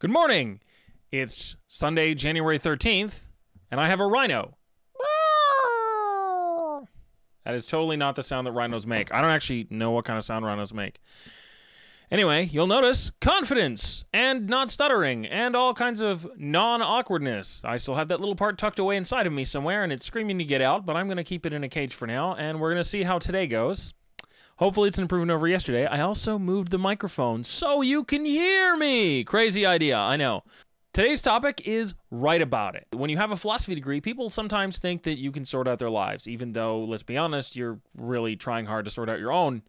Good morning. It's Sunday, January 13th, and I have a rhino. That is totally not the sound that rhinos make. I don't actually know what kind of sound rhinos make. Anyway, you'll notice confidence and not stuttering and all kinds of non awkwardness. I still have that little part tucked away inside of me somewhere and it's screaming to get out, but I'm going to keep it in a cage for now and we're going to see how today goes. Hopefully, it's an improvement over yesterday. I also moved the microphone so you can hear me. Crazy idea, I know. Today's topic is write about it. When you have a philosophy degree, people sometimes think that you can sort out their lives, even though, let's be honest, you're really trying hard to sort out your own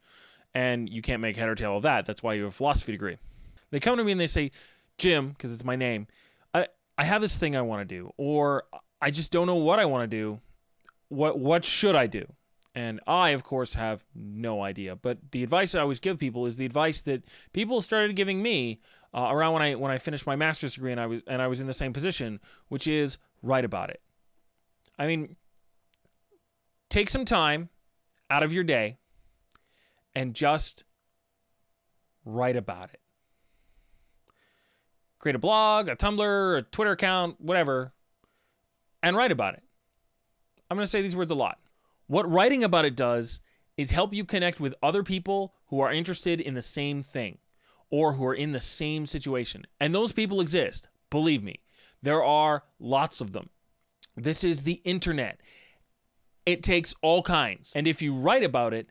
and you can't make head or tail of that. That's why you have a philosophy degree. They come to me and they say, Jim, because it's my name, I, I have this thing I want to do, or I just don't know what I want to do. What what should I do? And I, of course, have no idea. But the advice I always give people is the advice that people started giving me uh, around when I when I finished my master's degree and I was and I was in the same position, which is write about it. I mean, take some time out of your day and just write about it. Create a blog, a Tumblr, a Twitter account, whatever, and write about it. I'm going to say these words a lot. What writing about it does is help you connect with other people who are interested in the same thing or who are in the same situation. And those people exist. Believe me, there are lots of them. This is the internet. It takes all kinds. And if you write about it,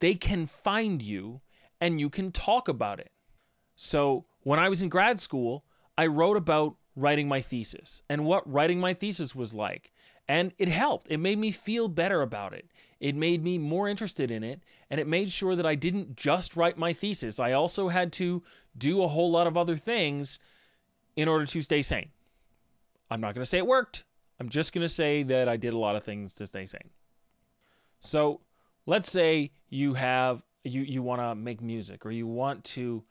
they can find you and you can talk about it. So, when I was in grad school, I wrote about writing my thesis and what writing my thesis was like. And it helped. It made me feel better about it. It made me more interested in it. And it made sure that I didn't just write my thesis. I also had to do a whole lot of other things in order to stay sane. I'm not going to say it worked. I'm just going to say that I did a lot of things to stay sane. So let's say you have you you want to make music or you want to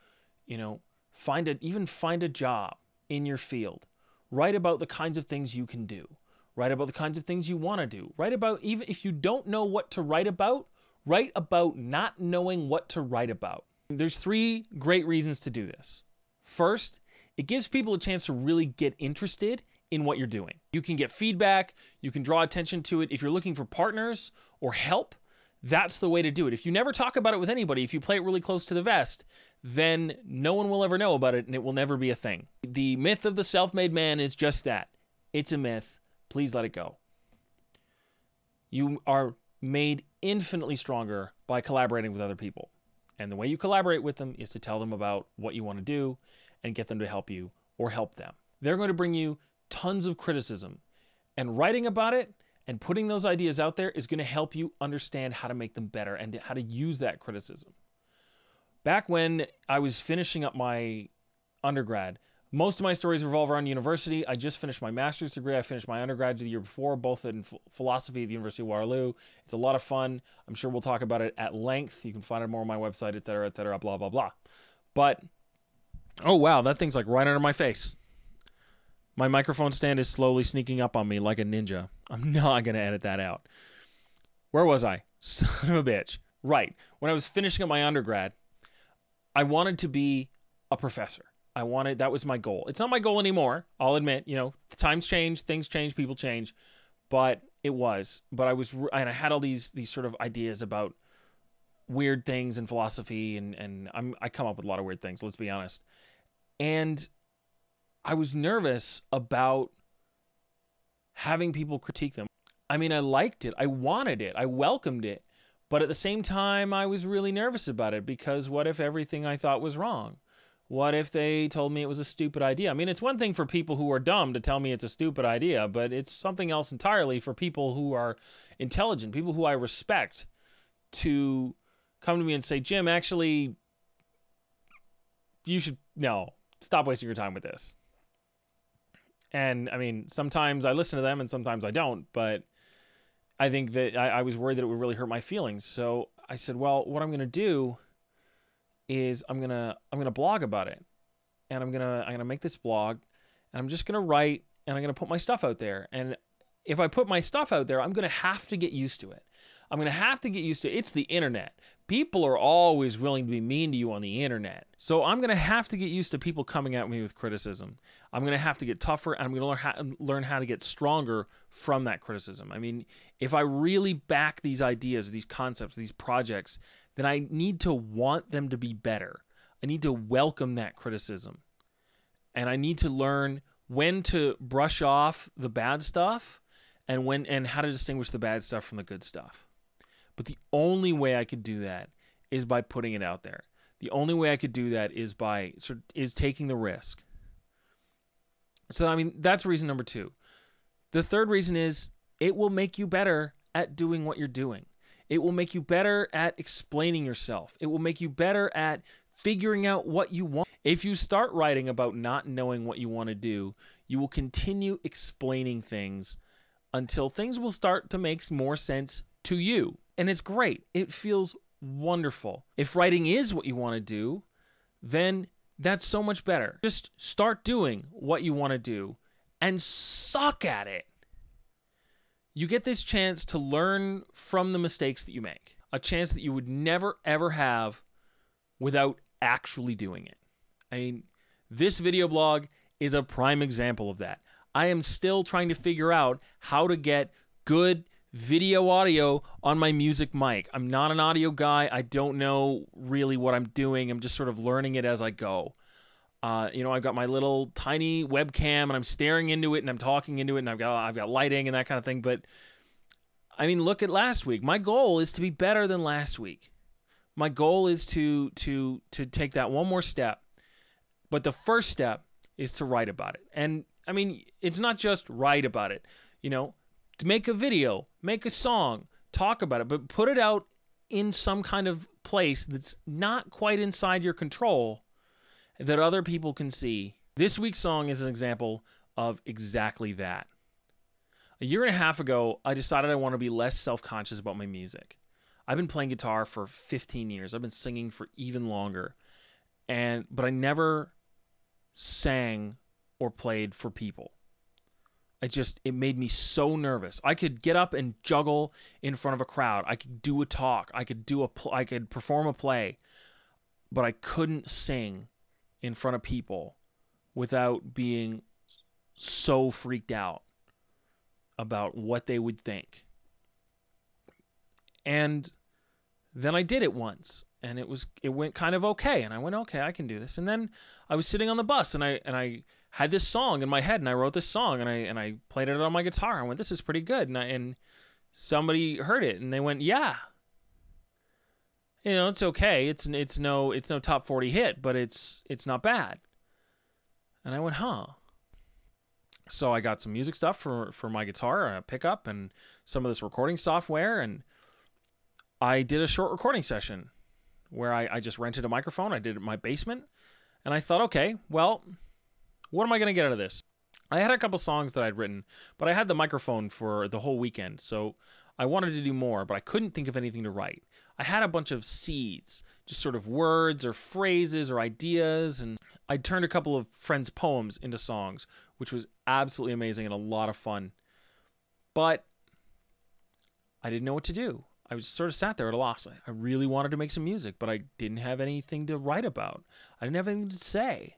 you know find a even find a job in your field write about the kinds of things you can do Write about the kinds of things you want to do. Write about, even if you don't know what to write about, write about not knowing what to write about. There's three great reasons to do this. First, it gives people a chance to really get interested in what you're doing. You can get feedback, you can draw attention to it. If you're looking for partners or help, that's the way to do it. If you never talk about it with anybody, if you play it really close to the vest, then no one will ever know about it and it will never be a thing. The myth of the self made man is just that it's a myth. Please let it go. You are made infinitely stronger by collaborating with other people. And the way you collaborate with them is to tell them about what you want to do and get them to help you or help them. They're going to bring you tons of criticism. And writing about it and putting those ideas out there is going to help you understand how to make them better and how to use that criticism. Back when I was finishing up my undergrad, most of my stories revolve around university. I just finished my master's degree. I finished my undergraduate the year before, both in philosophy at the University of Waterloo. It's a lot of fun. I'm sure we'll talk about it at length. You can find it more on my website, et cetera, et cetera, blah, blah, blah. But, oh, wow, that thing's like right under my face. My microphone stand is slowly sneaking up on me like a ninja. I'm not going to edit that out. Where was I? Son of a bitch. Right. When I was finishing up my undergrad, I wanted to be a professor. I wanted that was my goal. It's not my goal anymore. I'll admit, you know, times change, things change, people change, but it was. But I was, and I had all these these sort of ideas about weird things and philosophy, and and I'm I come up with a lot of weird things. Let's be honest, and I was nervous about having people critique them. I mean, I liked it, I wanted it, I welcomed it, but at the same time, I was really nervous about it because what if everything I thought was wrong? What if they told me it was a stupid idea? I mean, it's one thing for people who are dumb to tell me it's a stupid idea, but it's something else entirely for people who are intelligent, people who I respect, to come to me and say, Jim, actually, you should, no, stop wasting your time with this. And I mean, sometimes I listen to them and sometimes I don't, but I think that I, I was worried that it would really hurt my feelings. So I said, well, what I'm going to do is I'm gonna I'm gonna blog about it, and I'm gonna I'm gonna make this blog, and I'm just gonna write and I'm gonna put my stuff out there. And if I put my stuff out there, I'm to have to get used to it. I'm to have to get used to it. It's the internet. People are always willing to be mean to you on the internet. So I'm to have to get used to people coming at me with criticism. I'm to have to get tougher and I'm to learn how, learn how to get stronger from that criticism. I mean, if I really back these ideas, these concepts, these projects, then I need to want them to be better. I need to welcome that criticism. And I need to learn when to brush off the bad stuff and when and how to distinguish the bad stuff from the good stuff. But the only way I could do that is by putting it out there. The only way I could do that is by is taking the risk. So I mean that's reason number 2. The third reason is it will make you better at doing what you're doing. It will make you better at explaining yourself. It will make you better at figuring out what you want. If you start writing about not knowing what you want to do, you will continue explaining things until things will start to make more sense to you. And it's great. It feels wonderful. If writing is what you want to do, then that's so much better. Just start doing what you want to do and suck at it. You get this chance to learn from the mistakes that you make, a chance that you would never ever have without actually doing it. I mean, this video blog is a prime example of that. I am still trying to figure out how to get good video audio on my music mic. I'm not an audio guy. I don't know really what I'm doing. I'm just sort of learning it as I go. Uh, you know, I've got my little tiny webcam and I'm staring into it and I'm talking into it and I've got I've got lighting and that kind of thing. But I mean, look at last week. My goal is to be better than last week. My goal is to to to take that one more step. But the first step is to write about it. And I mean, it's not just write about it. You know, to make a video, make a song, talk about it, but put it out in some kind of place that's not quite inside your control that other people can see. This week's song is an example of exactly that. A year and a half ago, I decided I want to be less self conscious about my music. I've been playing guitar for 15 years. I've been singing for even longer. And but I never sang or played for people. I just it made me so nervous. I could get up and juggle in front of a crowd. I could do a talk. I could do a pl- I could perform a play, but I couldn't sing in front of people without being so freaked out about what they would think. And then I did it once and it was it went kind of okay and I went okay, I can do this. And then I was sitting on the bus and I and I had this song in my head and I wrote this song and I and I played it on my guitar. I went, this is pretty good. And I, and somebody heard it and they went, yeah. You know, it's okay. It's it's no it's no top 40 hit, but it's it's not bad. And I went, huh. So I got some music stuff for for my guitar, a pickup and some of this recording software and I did a short recording session where I, I just rented a microphone. I did it in my basement. And I thought, okay, well, what am I going to get out of this? I had a couple songs that I'd written, but I had the microphone for the whole weekend, so I wanted to do more, but I couldn't think of anything to write. I had a bunch of seeds, just sort of words or phrases or ideas, and I turned a couple of friends' poems into songs, which was absolutely amazing and a lot of fun. But I didn't know what to do. I was sort of sat there at a loss. I really wanted to make some music, but I didn't have anything to write about. I didn't have anything to say.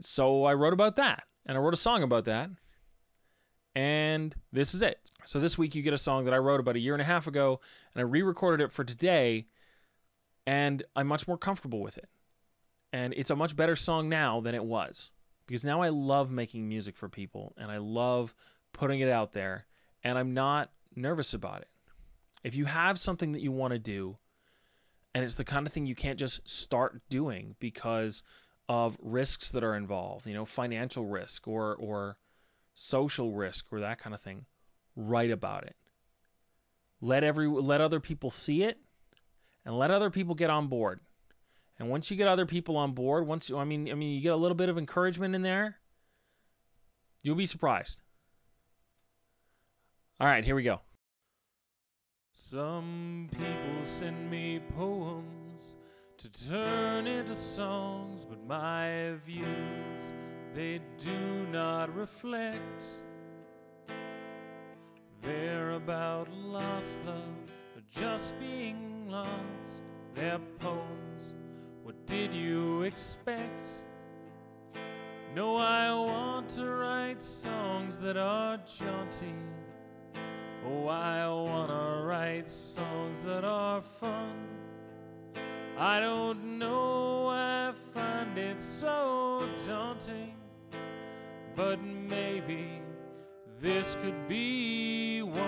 So I wrote about that, and I wrote a song about that. And this is it. So this week you get a song that I wrote about a year and a half ago, and I re-recorded it for today, and I'm much more comfortable with it. And it's a much better song now than it was because now I love making music for people and I love putting it out there and I'm not nervous about it. If you have something that you want to do and it's the kind of thing you can't just start doing because of risks that are involved, you know, financial risk or or social risk or that kind of thing, write about it. Let every let other people see it and let other people get on board. And once you get other people on board, once you I mean I mean you get a little bit of encouragement in there, you'll be surprised. All right, here we go. Some people send me poems to turn into songs, but my views they do not reflect They're about lost love just being lost. Their poems, what did you expect? No, I want to write songs that are jaunty. Oh, I wanna write songs that are fun. I don't know I find it so daunting, but maybe this could be one.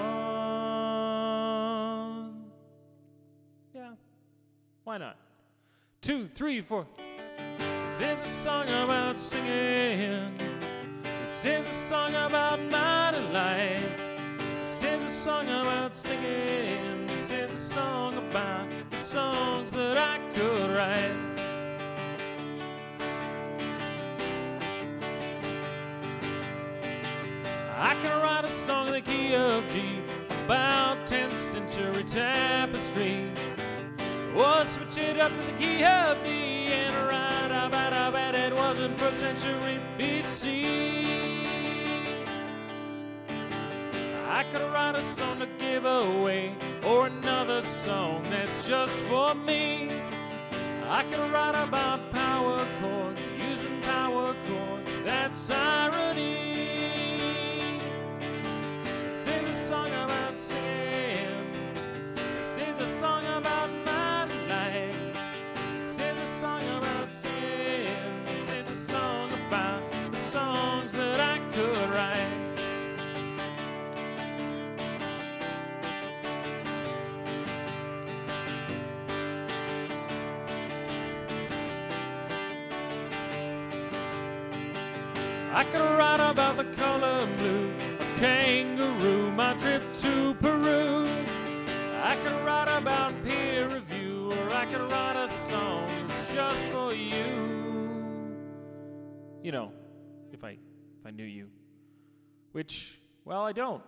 Yeah, why not? Two, three, four. This is a song about singing. This is a song about my delight. This is a song about singing. This is a song about the songs that I could write. Can write a song in the key of G about 10th century tapestry. Or switch it up to the key of D and write about how bad it was in first century BC. I could write a song to give away, or another song that's just for me. I could write about power chords, using power chords, I could write about the color blue, a kangaroo, my trip to Peru. I could write about peer review, or I could write a song that's just for you. You know, if I if I knew you, which well I don't,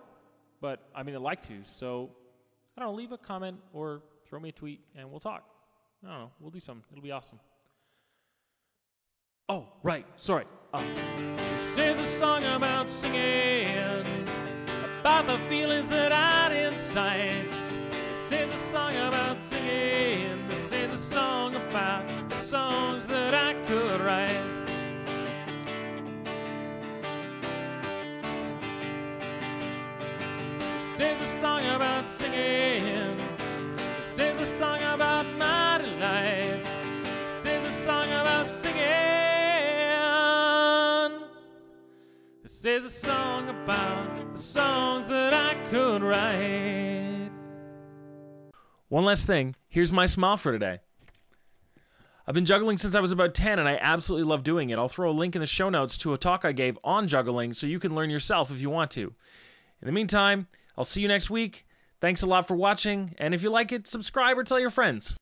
but I mean I'd like to. So I don't know, leave a comment or throw me a tweet and we'll talk. I don't know, we'll do something. It'll be awesome. Oh, right. Sorry. Uh, this is a song about singing, about the feelings that I'd inside. This is a song about singing. This is a song about the songs that I could write. This is a song about singing. Song about the songs that I could write. One last thing. Here's my smile for today. I've been juggling since I was about 10 and I absolutely love doing it. I'll throw a link in the show notes to a talk I gave on juggling so you can learn yourself if you want to. In the meantime, I'll see you next week. Thanks a lot for watching, and if you like it, subscribe or tell your friends.